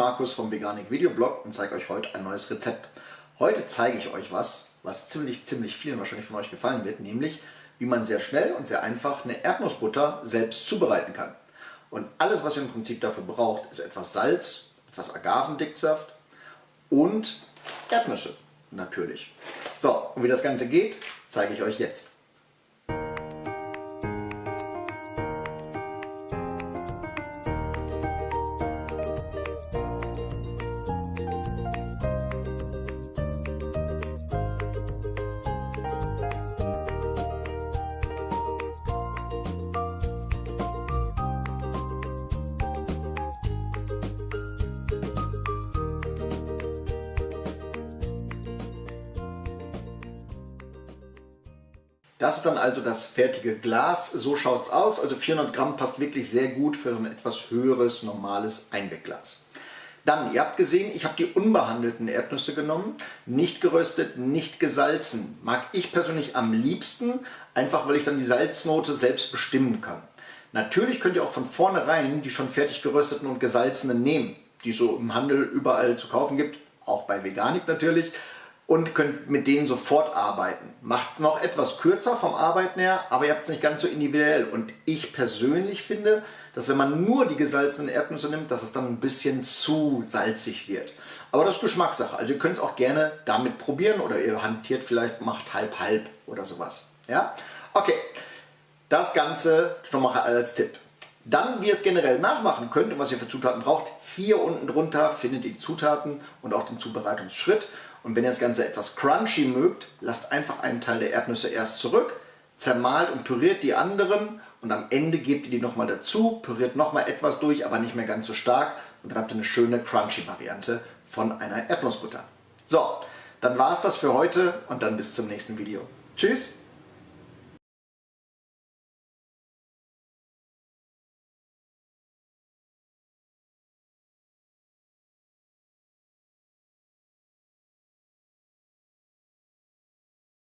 Markus vom Veganik Videoblog und zeige euch heute ein neues Rezept. Heute zeige ich euch was, was ziemlich, ziemlich vielen wahrscheinlich von euch gefallen wird, nämlich wie man sehr schnell und sehr einfach eine Erdnussbutter selbst zubereiten kann. Und alles, was ihr im Prinzip dafür braucht, ist etwas Salz, etwas Agavendicksaft und Erdnüsse, natürlich. So, und wie das Ganze geht, zeige ich euch jetzt. Das ist dann also das fertige Glas. So schaut es aus. Also 400 Gramm passt wirklich sehr gut für so ein etwas höheres, normales Einwegglas. Dann, ihr habt gesehen, ich habe die unbehandelten Erdnüsse genommen. Nicht geröstet, nicht gesalzen. Mag ich persönlich am liebsten, einfach weil ich dann die Salznote selbst bestimmen kann. Natürlich könnt ihr auch von vornherein die schon fertig gerösteten und gesalzenen nehmen, die es so im Handel überall zu kaufen gibt, auch bei Veganik natürlich und könnt mit denen sofort arbeiten. Macht es noch etwas kürzer vom Arbeiten her, aber ihr habt es nicht ganz so individuell. Und ich persönlich finde, dass wenn man nur die gesalzenen Erdnüsse nimmt, dass es dann ein bisschen zu salzig wird. Aber das ist Geschmackssache. Also ihr könnt es auch gerne damit probieren oder ihr hantiert vielleicht, macht halb-halb oder sowas. Ja? Okay, das Ganze schon mal als Tipp. Dann, wie ihr es generell nachmachen könnt und was ihr für Zutaten braucht, hier unten drunter findet ihr die Zutaten und auch den Zubereitungsschritt. Und wenn ihr das Ganze etwas crunchy mögt, lasst einfach einen Teil der Erdnüsse erst zurück, zermahlt und püriert die anderen und am Ende gebt ihr die nochmal dazu, püriert nochmal etwas durch, aber nicht mehr ganz so stark und dann habt ihr eine schöne crunchy Variante von einer Erdnussbutter. So, dann war es das für heute und dann bis zum nächsten Video. Tschüss!